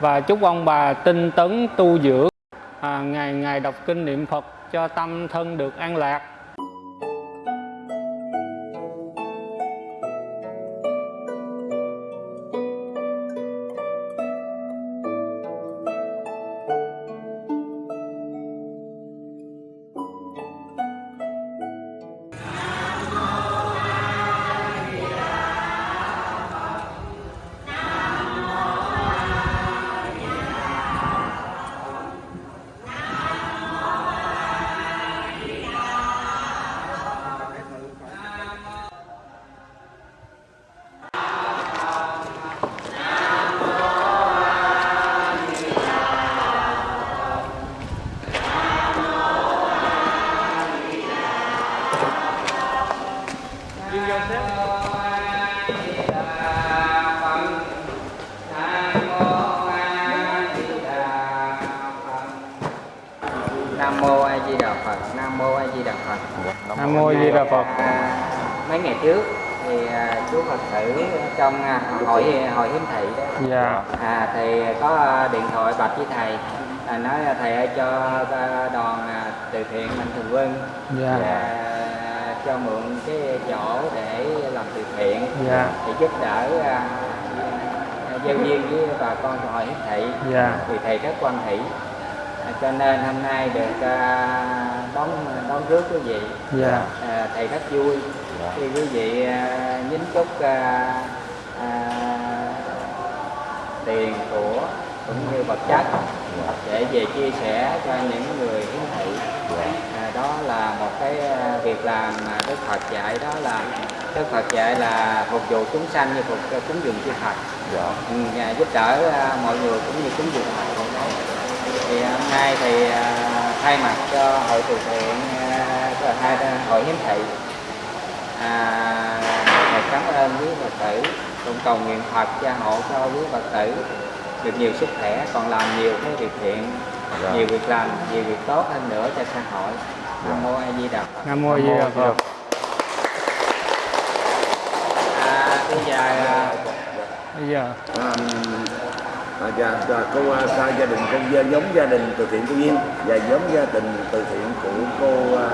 và chúc ông bà tinh tấn tu dưỡng. À, ngày ngày đọc kinh niệm Phật cho tâm thân được an lạc. Nam mô Di Đà Phật. Mấy ngày trước thì à, chú Phật tử trong à, hội hội hiếm thị đó. Dạ. À, thì có điện thoại bạch với thầy. À, nói là thầy ơi cho à, đoàn từ thiện mạnh thường quân. Dạ. và cho mượn cái chỗ để làm từ thiện. Dạ. để giúp đỡ giao duyên với bà con hội hiếm thị. Dạ. thì thầy rất quan hỷ cho nên hôm nay được à, đón đón rước quý vị. Dạ. À, thầy rất vui. Khi quý vị à, nhính chúc à, à, tiền của cũng như vật chất để về chia sẻ cho những người hiến thị. À, đó là một cái việc làm mà Đức Phật dạy. Đó là Đức Phật dạy là phục vụ chúng sanh như phục cúng dường chư Phật. Ừ, và giúp đỡ mọi người cũng như cúng dường. Phật thì hôm nay thì à, thay mặt cho hội từ thiện à, hai hội hiến thị à, thầy cảm ơn quý phật tử cũng cầu nguyện phật gia hộ cho quý phật tử được nhiều sức khỏe còn làm nhiều cái việc thiện nhiều việc làm nhiều việc tốt hơn nữa cho xã hội. Nam mô a di đà phật. Nam mô Di Đà Phật. À, bây giờ à, bây giờ. À, à, dạ, dạ, cô à, gia đình con gia- giống gia đình từ thiện cô Duyên. Và giống gia đình từ thiện của cô à,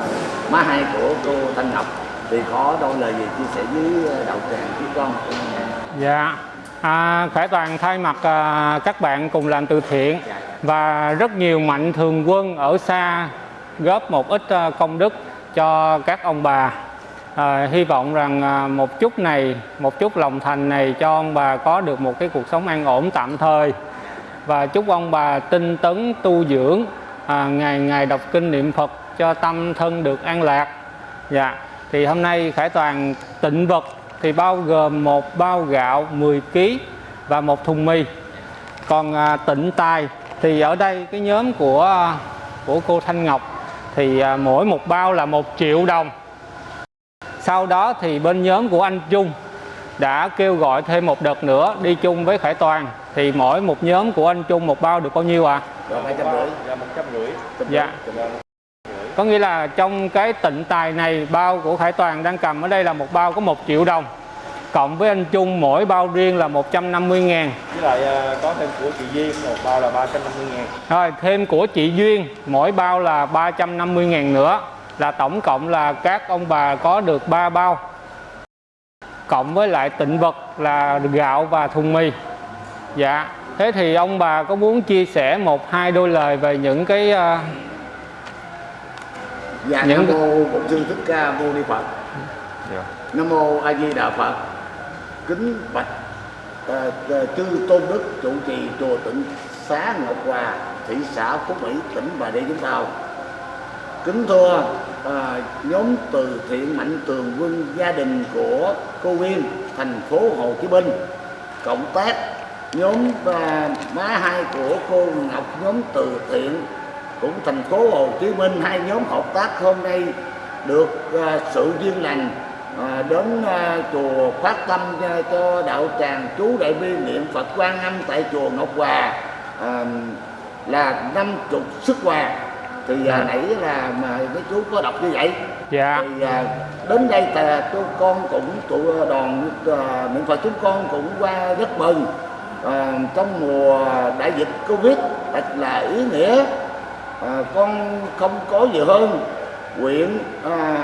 má hai của cô Thanh Ngọc. Thì có đôi lời gì chia sẻ với à, đạo tràng với con Dạ, à, Khải Toàn thay mặt à, các bạn cùng làm từ thiện và rất nhiều mạnh thường quân ở xa góp một ít à, công đức cho các ông bà. À, hy vọng rằng à, một chút này, một chút lòng thành này cho ông bà có được một cái cuộc sống an ổn tạm thời và chúc ông bà tinh tấn tu dưỡng à, ngày ngày đọc kinh niệm Phật cho tâm thân được an lạc. Dạ, thì hôm nay Khải Toàn tịnh vật thì bao gồm một bao gạo 10 kg và một thùng mì. Còn à, tịnh tài thì ở đây cái nhóm của à, của cô Thanh Ngọc thì à, mỗi một bao là một triệu đồng. Sau đó thì bên nhóm của anh Trung đã kêu gọi thêm một đợt nữa đi chung với Khải Toàn thì mỗi một nhóm của anh Trung một bao được bao nhiêu ạ? rưỡi Dạ một. Có nghĩa là trong cái tịnh tài này bao của Khải Toàn đang cầm ở đây là một bao có 1 triệu đồng Cộng với anh Trung mỗi bao riêng là 150 ngàn Với lại à, có thêm của chị Duyên một bao là 350 ngàn. Rồi thêm của chị Duyên mỗi bao là 350 ngàn nữa Là tổng cộng là các ông bà có được 3 bao Cộng với lại tịnh vật là gạo và thùng mì. Dạ Thế thì ông bà có muốn chia sẻ một hai đôi lời về những cái à, dạ Những- nam mô bổn sư thích ca mâu ni phật. Nam mô a di đà phật. Kính bạch à, chư tôn đức trụ trì chùa tịnh xá ngọc hòa thị xã phú mỹ tỉnh bà rịa vũng tàu. Kính thưa à, nhóm từ thiện mạnh tường quân gia đình của cô Nguyên thành phố Hồ Chí Minh. Cộng tác nhóm à, má hai của cô Ngọc nhóm từ thiện cũng thành phố Hồ Chí Minh. Hai nhóm hợp tác hôm nay được à, sự duyên lành à, đến à, chùa phát tâm à, cho đạo tràng chú đại bi niệm Phật Quan Âm tại chùa Ngọc Hòa à, là năm chục sức quà thì à, nãy là mà mấy chú có đọc như vậy. Dạ. Thì à, đến đây là tôi con cũng tụ đoàn à, niệm Phật chúng con cũng qua rất mừng. À, trong mùa đại dịch Covid thật là ý nghĩa. À, con không có gì hơn. Nguyện à,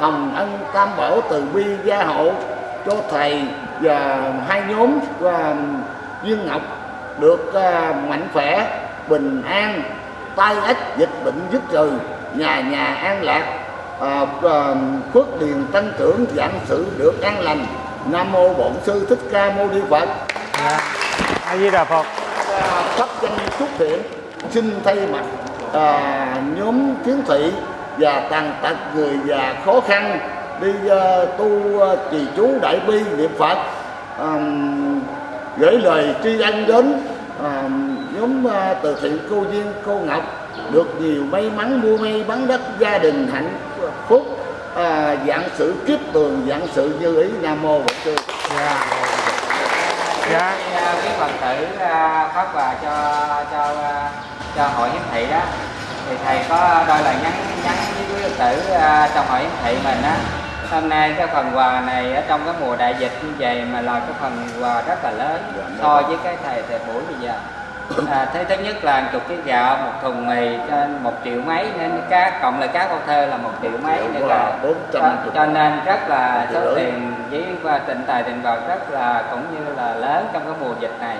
hồng ân tam bảo từ bi gia hộ cho thầy và hai nhóm và viên ngọc được à, mạnh khỏe bình an tai ách dịch bệnh dứt trừ nhà nhà an lạc à, à, phước điền tăng trưởng dạng sự được an lành. Nam mô bổn sư thích ca mâu ni phật. Dạ. A di đà phật. Cấp danh chúc thiện xin thay mặt à, nhóm kiến thị và tàn tật người già khó khăn đi à, tu à, trì chú đại bi niệm phật. À, gửi lời tri ân đến à, nhóm à, từ thiện cô duyên cô ngọc được nhiều may mắn mua may bán đất gia đình hạnh phúc. À, dạng sự kiếp tường dạng sự như ý. Nam mô bổn sư. Dạ. Dạ. Cái, à, phật tử à, phát quà cho cho à, cho hội hiến thị đó. Thì thầy có đôi lời nhắn nhắn với quý phật tử trong hội hiến thị mình á. Hôm nay cái phần quà này ở trong cái mùa đại dịch như vậy mà là cái phần quà rất là lớn so với cái thầy thầy buổi bây giờ à, thế thứ nhất là chục ký gạo một thùng mì trên một triệu mấy nên cá cộng lại cá câu thơ là một triệu mấy nữa Wow, là 450. cho, cho nên rất là số tiền với và tịnh tài tiền bạc rất là cũng như là lớn trong cái mùa dịch này.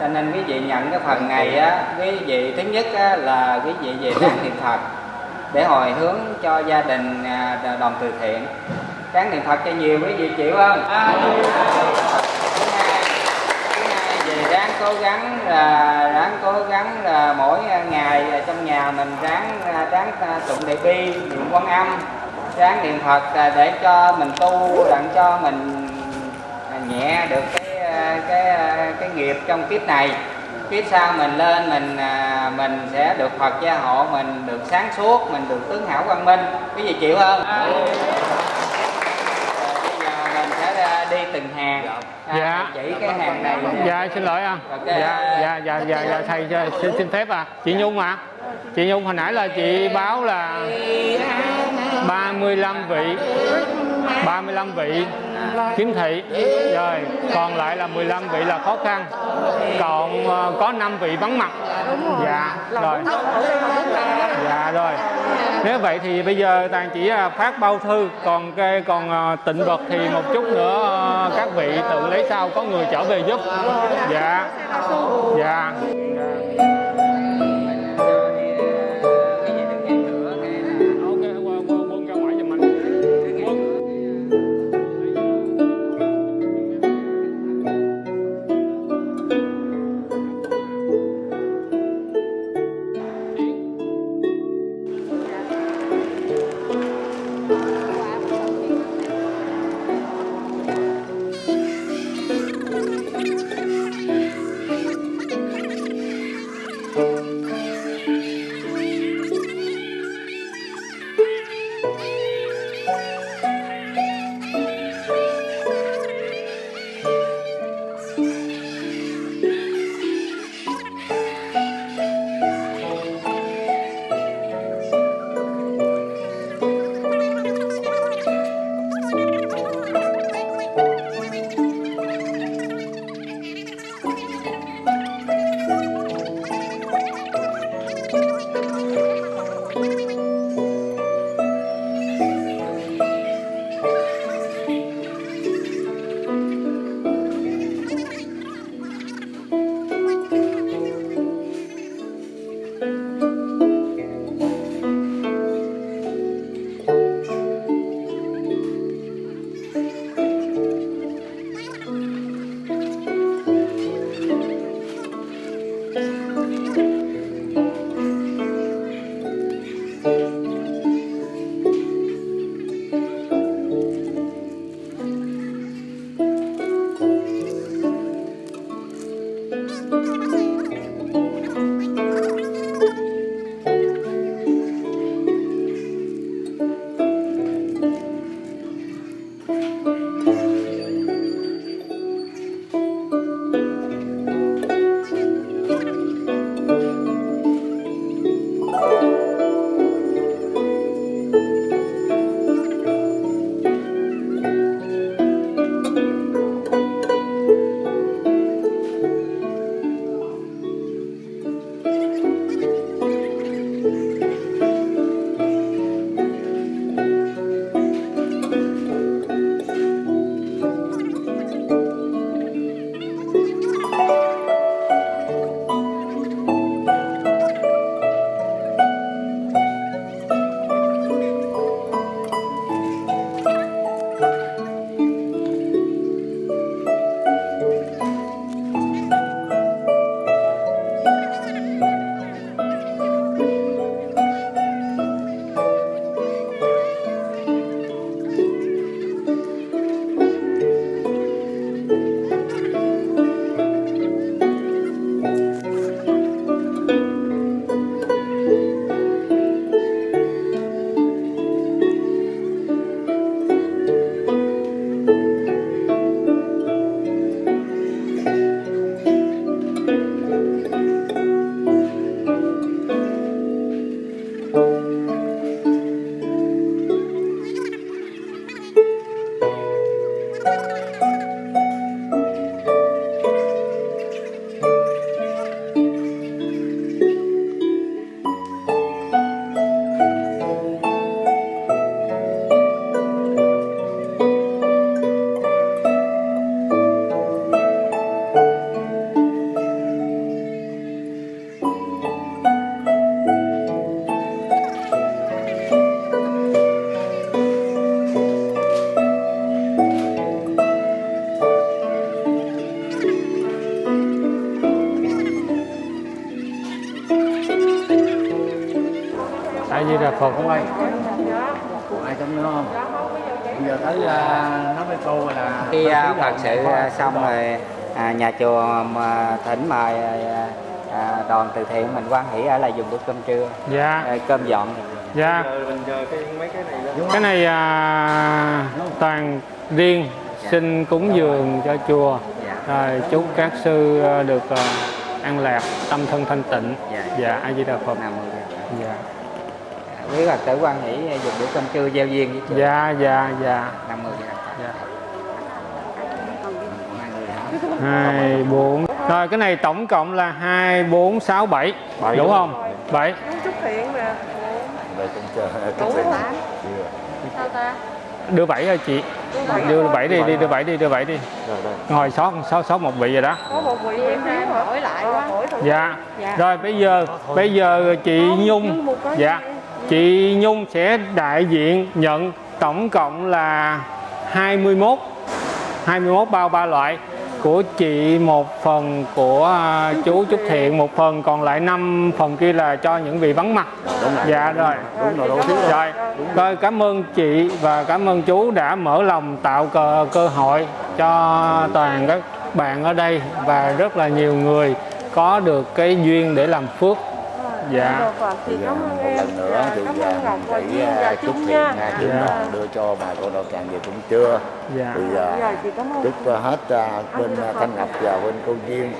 Cho nên quý vị nhận cái phần này á quý vị thứ nhất á, là quý vị về ráng niệm phật để hồi hướng cho gia đình à, đoàn từ thiện. Ráng niệm phật cho nhiều quý vị chịu không? Thứ hai thứ hai về ráng cố gắng là, ráng cố gắng là mỗi ngày trong nhà mình ráng à, ráng à, tụng đại bi, niệm quan âm, ráng niệm phật à, để cho mình tu đặng cho mình nhẹ được cái cái cái nghiệp trong kiếp này. Kiếp sau mình lên mình mình sẽ được Phật gia hộ, mình được sáng suốt, mình được tướng hảo quang minh. Cái gì chịu không? Dạ Rồi bây giờ mình sẽ à, đi từng hàng. À, Dạ. chỉ cái hàng này dạ xin lỗi à. Ok. dạ dạ dạ dạ dạ thầy cho- xin, xin phép à. Chị nhung à. Chị nhung hồi nãy là chị báo là 35 vị 35 vị kiếm thị. Rồi còn lại là 15 vị là khó khăn. Còn ờ, có 5 vị vắng mặt. Dạ rồi. dạ rồi nếu vậy thì bây giờ toàn chỉ à, phát bao thư, còn cái còn à, tịnh vật thì một chút nữa à, các vị tự lấy sau có người trở về giúp. Dạ. Dạ. Đà Phật Cô ơi, còn ai trong nữa không? Bây giờ tới à, nói với cô là khi à, sĩ phật là sự à, xong rồi à, nhà chùa mà thỉnh mời à, đoàn từ thiện mình quan hỷ ở lại dùng bữa cơm trưa. Dạ. À, cơm dọn. Dạ. Giờ mình nhờ cái mấy cái này lên Đúng cái không? này à, toàn riêng xin cúng dường cho chùa. Dạ. Rồi chúc các sư à, được à, an lạc tâm thân thanh tịnh. Dạ. dạ a di đà phật. Nam mô Di Đà Phật. dạ quý phật tử quan hỷ dùng bữa cơm trưa gieo duyên với chùa. Dạ dạ dạ. Đà Phật. dạ. Hai bốn. Rồi cái này tổng cộng là hai bốn sáu bảy. Đúng không? Bảy. Chúc thiện đủ hả? Sao ta? Đưa bảy rồi chị. Đưa bảy đi đi đưa bảy đi đưa bảy đi. Rồi đây. Ngồi sót sót sót một vị rồi đó. Có một vị em hỏi lại quá. Dạ. Dạ. rồi bây giờ bây giờ chị Nhung. Dạ chị Nhung sẽ đại diện nhận tổng cộng là 21 21 bao ba loại của chị một phần của à, chú Trúc Thiện một phần còn lại 5 phần kia là cho những vị vắng mặt. Dạ rồi. Đúng rồi, thứ rồi. rồi. Rồi cảm ơn chị và cảm ơn chú đã mở lòng tạo cơ, cơ hội cho toàn các bạn ở đây và rất là nhiều người có được cái duyên để làm phước dạ. Thì Bây giờ cảm ơn một em. lần nữa thì cảm à, ơn Ngọc và Duyên à, và thiện nha. à, chúng Dạ. đưa cho bà cô đạo tràng về cũng chưa. Dạ. Thì à, Dạ, chị cảm ơn. chúc à, hết à, bên à, Thanh Ngọc và bên cô Duyên